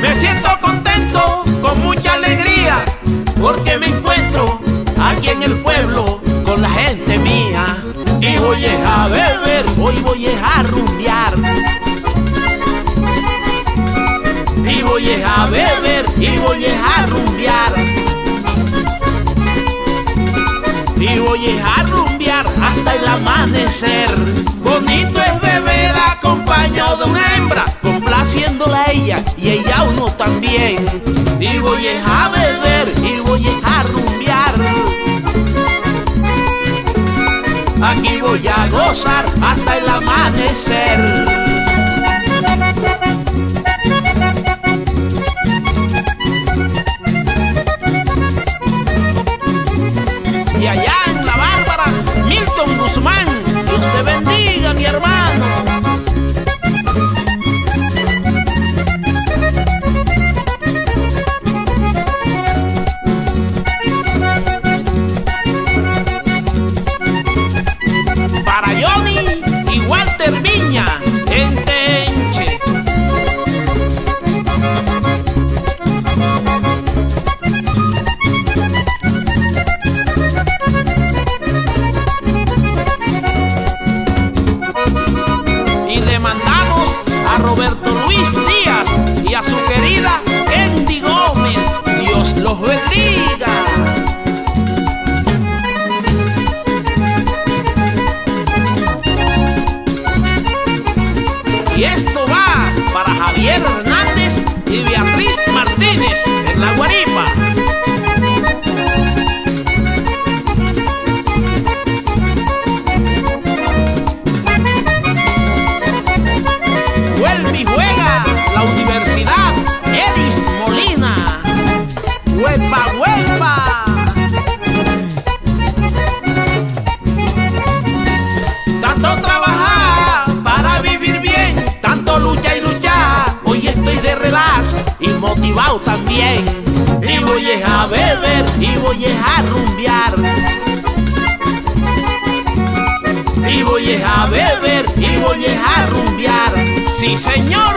Me siento contento, con mucha alegría, porque me encuentro aquí en el pueblo con la gente mía. Y voy a beber, hoy voy a rumbear. Y voy a beber, y voy a amanecer. Bonito es beber acompañado de una hembra, complaciéndola ella y ella a uno también. Y voy a beber, y voy a rumbear. Aquí voy a gozar hasta el amanecer. A Roberto Luis Díaz y a su querida Kendi Gómez. Dios los bendiga. Motivado también. Y voy a beber y voy a rumbear. Y voy a beber y voy a rumbear. Sí, señor.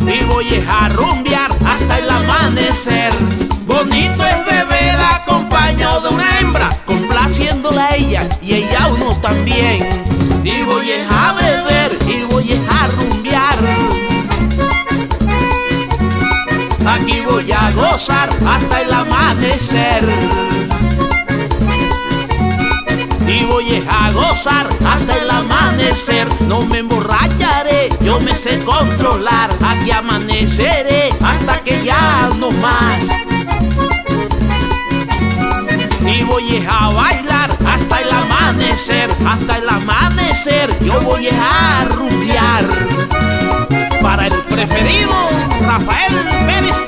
Y voy a rumbear hasta el amanecer. Bonito es beber acompañado de una hembra, complaciéndola a ella y ella a uno también. Y voy a beber Aquí voy a gozar hasta el amanecer. Y voy a gozar hasta el amanecer. No me emborracharé, yo me sé controlar. Aquí amaneceré hasta que ya no más. Y voy a bailar hasta el amanecer, hasta el amanecer. Yo voy a rumbear para el preferido Rafael Pérez